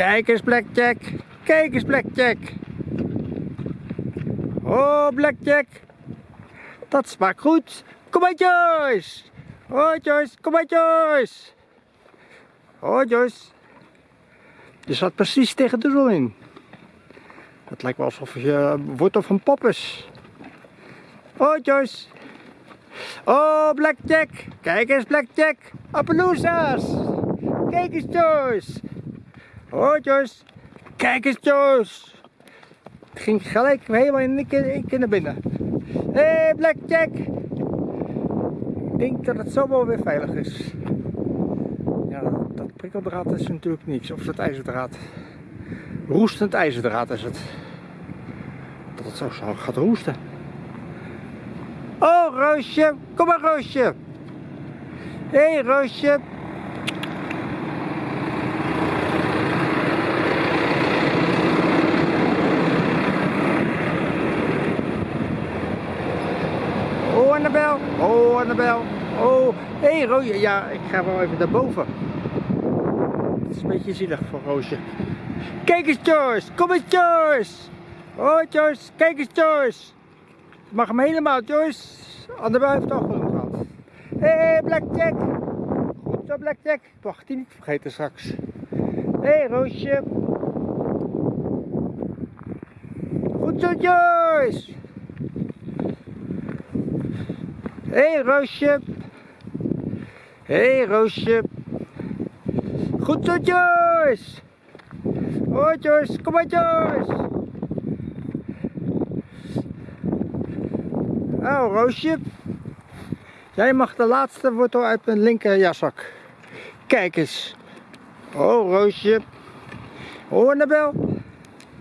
Kijk eens Blackjack. Kijk eens Blackjack. Oh Blackjack. Dat smaakt goed. Kom maar Joyce. Oh Joyce, kom maar Joyce. Oh Joyce. Je zat precies tegen de zon in. Het lijkt wel alsof je wortel van pop is. Oh Joyce. Oh Blackjack. Kijk eens Blackjack. Appaloosa's. Kijk eens Joyce. Oh Joyce. Kijk eens Joyce. Het ging gelijk helemaal in één keer naar binnen. Hé hey, Blackjack. Ik denk dat het zo wel weer veilig is. Ja, dat, dat prikkeldraad is natuurlijk niks. Of dat ijzerdraad. Roestend ijzerdraad is het. Dat het zo gaat roesten. Oh, Roosje. Kom maar, Roosje. Hé, hey, Roosje. Annabel. Oh, Annabel. Oh, hé, hey, Roosje. Ja, ik ga wel even naar boven. Het is een beetje zielig voor Roosje. Kijk eens, Joyce. Kom eens, Joyce. Oh, Joyce. Kijk eens, Joyce. Mag hem helemaal, Joyce. Annabel heeft al genoeg gehad. Hé, hey, Blackjack. Goed zo, Blackjack. Ik die niet vergeten straks. Hé, hey, Roosje. Goed zo, Joyce. Hé, hey, Roosje. Hé, hey, Roosje. Goed zo, Joyce. Oh, Joyce. Kom maar, Joyce. Oh, Roosje. Jij mag de laatste wortel uit mijn linker jaszak. Kijk eens. Oh, Roosje. Oh, Annabel.